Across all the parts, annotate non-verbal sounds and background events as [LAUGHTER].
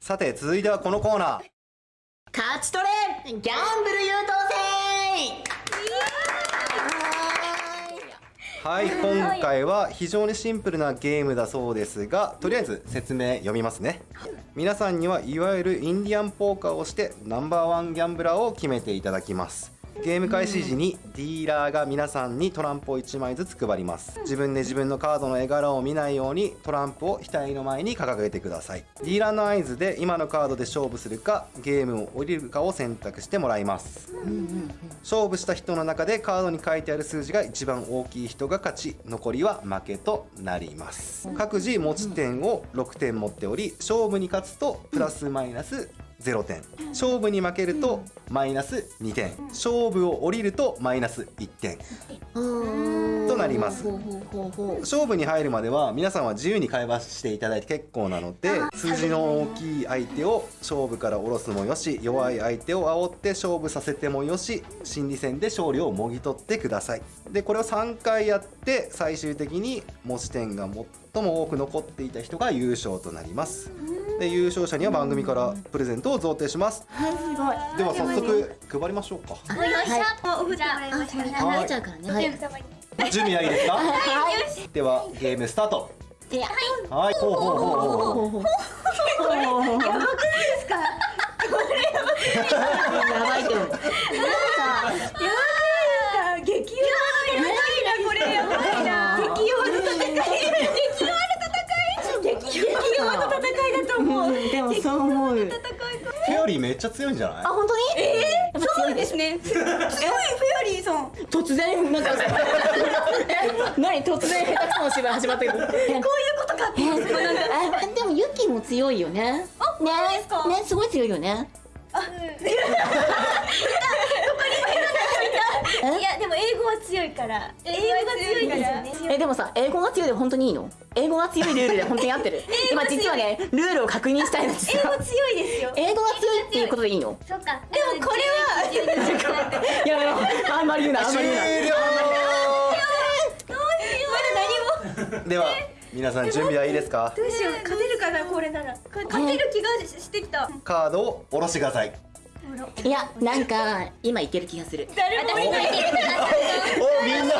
さて続いてはこのコーナー。勝ち取れギャンブル優等生。はい。今回は非常にシンプルなゲームだそうですがとりあえず説明読みますね。皆さんにはいわゆるインディアンポーカーをしてナンバーワンギャンブラーを決めていただきますゲーム開始時にディーラーが皆さんにトランプを1枚ずつ配ります。自分で自分のカードの絵柄を見ないようにトランプを額の前に掲げてください。ディーラーの合図で今のカードで勝負するかゲームを降りるかを選択してもらいます。勝負した人の中でカードに書いてある数字が一番大きい人が勝ち残りは負けとなります。各自持ち点を6点持っており勝負に勝つとプラスマイナス0点。勝負に負けるとマイナス2点。勝負を降りるとマイナス1点となります。勝負に入るまでは皆さんは自由に会話していただいて結構なので数字の大きい相手を勝負から下ろすもよし弱い相手を煽って勝負させてもよし心理戦で勝利をもぎ取ってください。でこれを3回やって最終的に持ち点が最も多く残っていた人が優勝となります。で優勝者には番組からプレゼントを贈呈します。はいすごい。では早速配りましょうか。よいしょ、お振ってもらいましたね。離れちゃうからね。はい準備はいいですか？はい。ではゲームスタート。はい。ほうほうほう。ほう。ほう。これやばくないですかやばいと思う。な。んかやばくな。いですか激弱やばいな。これやばいな。激弱の戦い激弱の戦い激弱の戦いだと思う、でもそう思うフェアリーめっちゃ強いんじゃな。いあ本当にえー、そうですねすごい突然なんか [LAUGHS] え何？突然下手くその芝居始まったけどこういうことかってえー、[LAUGHS] でもユキも強いよね。あねねすごい強いよねいやでも英語は強いから。英語が強いから。えでもさ英語が強いで本当にいいの？英語が強いルールで本当に合ってる [LAUGHS] 今実はねルールを確認したいのです英語強いですよ。英語が強いっていうことでいいの？そっか。でもこれは。やめろあんまり言うなあんまり言うな終了どうしよう。まだ何も。では皆さん準備はいいですか？どうしよう。勝てるかなこれなら。勝てる気がしてきた。カードを下ろしてくださいいやなんか今いける気がする。誰もいない。おみんな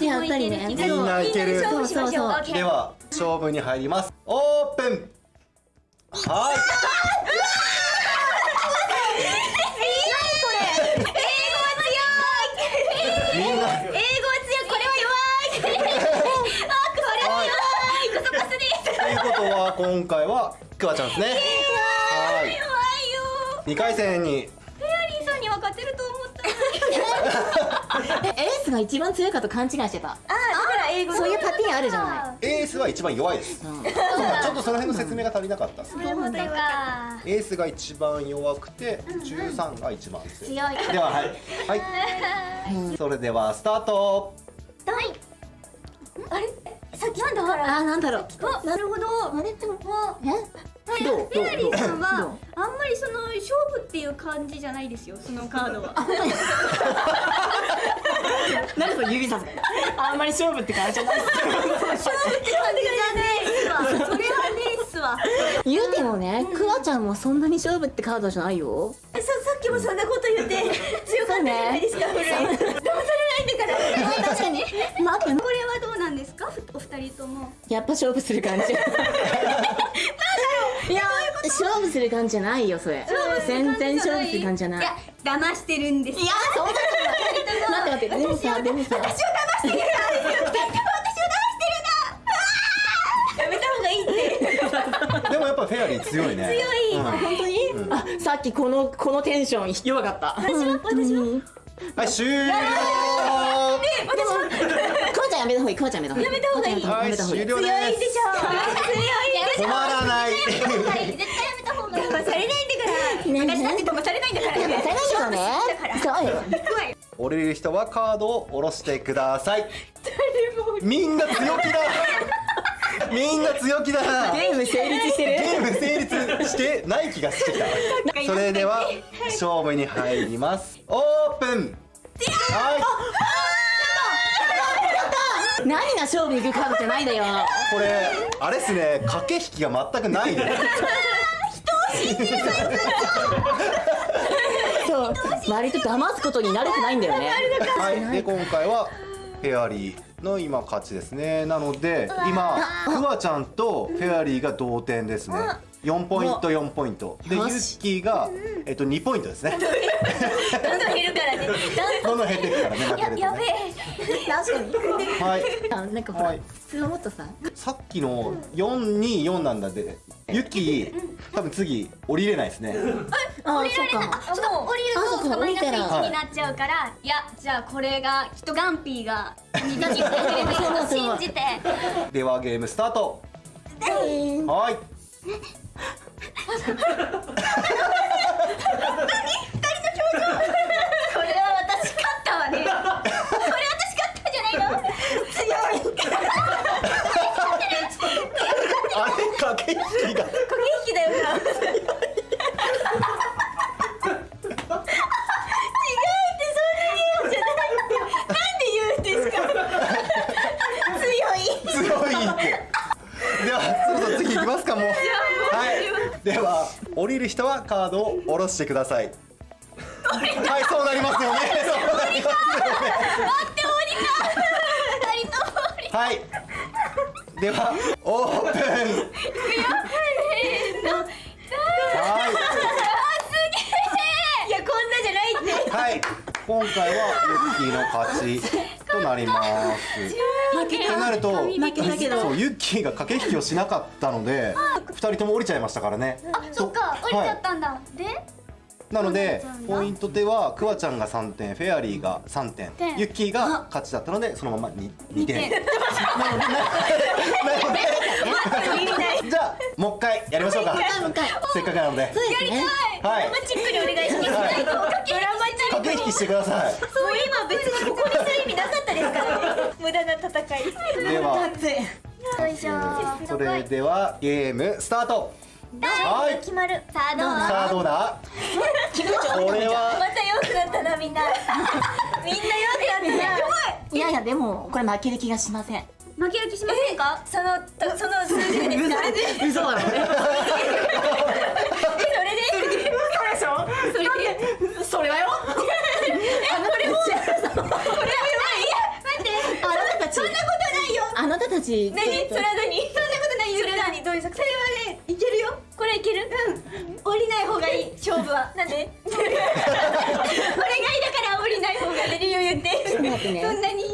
やっぱりねみんない。ける勝負しましょう。そうそう。では勝負に入ります。オープン。はい。英語は強い。これは弱い。あ、これは弱い。ということは今回はクワちゃんですね。2回戦に。フェアリーさんには勝てると思った [LAUGHS] エースが一番強いかと勘違いしてた。あ、だから英語そういうパティーンあるじゃない。エースは一番弱いです。うん。ちょっとその辺の説明が足りなかったですなるほどか。エースが一番弱くて13が一番強い。強い。でははい。はい。それではスタート。はい。あれ、さっきなんだあなんだろう。あ、なるほど。あれ？でもあえ？どうフェアリーさんどはう。あんまりその勝負っていう感じじゃないですよそのカードは。何 [LAUGHS] その指さすあんまり勝負って感じじゃない。勝負って感じじゃないっすわ。それはねえっすわ言うてもねクワちゃんもそんなに勝負ってカードじゃないよ。ささっきもそんなこと言って強かったじゃないですかフル騙されないんだから確かに。待ってこれはどうなんですか？お二人とも。やっぱ勝負する感じ [LAUGHS] いや勝負する感じじゃないよそれ。全然勝負する感じじゃない。いや騙してるんです。いやそんなことない待って待ってでもさでもさ私を騙してるからです。よ私を騙してるなやめた方がいいって。[LAUGHS] でもやっぱフェアリー強いね。強い。うん。本当に、あさっきこのこのテンション弱かった。私は私は。はい終了。クワちゃんやめた方がいいクワちゃんやめた方がいい。やめた方がいい。はいやめた方がいい強いでしょ。強い止まらない。絶対やめた方がいい騙されないんだからね私だって騙されないんだから騙されないからねそうよ降りる人はカードを下ろしてください。みんな強気だ。みんな強気だ。[LAUGHS] なゲーム成立してる。ゲーム成立してない気がしてきた。それでは勝負に入ります。オープン。はい何が勝負に行くカードじゃないんだよ。これあれっすね。駆け引きが全くないね。人をそう。割と騙すことに慣れてないんだよね。はい。で今回はフェアリーの今勝ちですね。なので今クワちゃんとフェアリーが同点ですね。4ポイント4ポイント。でユッキーが、えっと、2ポイントですね。どんどん減るからね。どんどん。減っていくからね。負けるとやべねえはい。あなんかほら、はい。普もっとささっきの424なんだでユッキー多分次降りれないですね。あ降りられない。そうかあそう降りるとマイナス降りたら1になっちゃうからい。やじゃあこれがきっとガンピーが2匹してくれると信じて。ではゲームスタート。はい [LAUGHS] これは私勝ったわねこれ私勝ったんじゃないの強いあれ駆け引きが駆け引きだよな違うってそんな言うんじゃないなんで言うんですか強い強いってではそろそろ次行きますかもうはいでは降りる人はカードを下ろしてください。[LAUGHS] はいそうなりますよね。そうなります。よね [LAUGHS] 二人とも降りはい。ではオープン。はい。いやこんなじゃないって。はい。今回はユッキーの勝ちとなります負けってなると負けたけど。そうユッキーが駆け引きをしなかったので二人とも降りちゃいましたからね。あそっか降りちゃったんだ。で？なのでポイントではクワちゃんが3点フェアリーが3点点ユッキーが勝ちだったのでそのまま 2, 2点。点。[LAUGHS] なのでなのでじゃあもう一回やりましょうか。せっかくなので。そうですね。はい。ドラマチックにお願いします。はい。ドラマチック駆け引きしてくださもう今別にここにする意味なかったですから。ね無駄な戦い。いでは。よいしょそれではゲームスタート。はい。決まる。さあどうさあどうだ？[LAUGHS] これは。また良くなったなみんな。[LAUGHS] みんな良くなったいやいやでもこれ負ける気がしません。な負ける気しませんか？そのとその数字でですか？嘘だろ。それで？嘘でしょ？それで？それはよ。あなたたち。これは待って。あなたたちそんなことないよ。あなたたち。何？それは何？そんなことないよ。それは何？どういう作戦？それはねいけるよ。これいける？うん。降りない方がいい。勝負は。なんで？[LAUGHS] お願いだから降りない方がいい。理由言ってそんなに何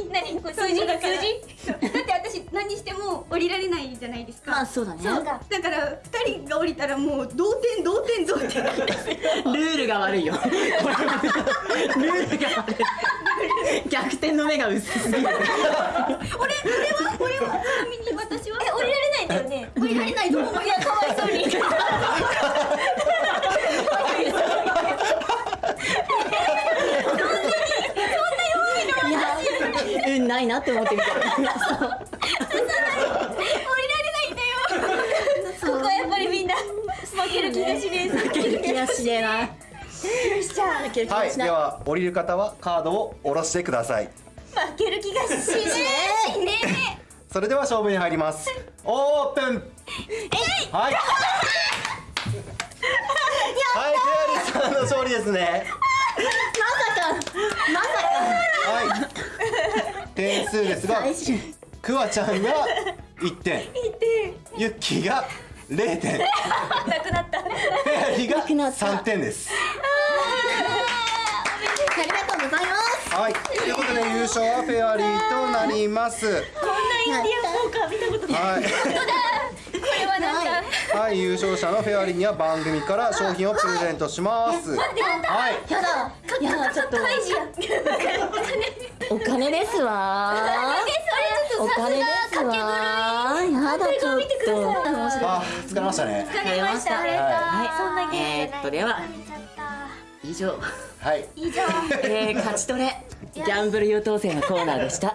これ数字が数字だって私何しても降りられないじゃないですかまあそうだね。そうかだから二人が降りたらもう同点同点同点ルールが悪いよこれルールが悪い逆転の目が薄すぎる俺俺は俺はちなみに私はえ降りられないんだよね降りられないと思ういやかわいそうにいや運ないな。降りられないんだよここはやっぱりみんな。負ける気がしねえ負ける気がしねえなよしじゃあ負ける気はいでがしないは降りる方はカードを下ろしてください。負ける気がしねえ。しねそれでは勝負に入ります。オープン。はい。はいフェアリーさんの勝利ですねまさはい点数ですがか最終クワちゃんが1点。ユッキーが0点。なくなった。ェアリーがなくなった。3点です。ありがとうございます。はい。ということで優勝はフェアリーとなります。こんなインディアンポーカー見たことない。はい。これはなんかはい、優勝者のフェアリーには番組から商品をプレゼントします。はい、やだ。やだ。ちょっとお金ですわ。お金です。わ。やだちょっと。あ、疲れましたね。疲れました。はいそんなゲームじゃない。えーっとでは。以上、はい、以上。[LAUGHS] えー、勝ち取れ。ギャンブル優等生のコーナーでした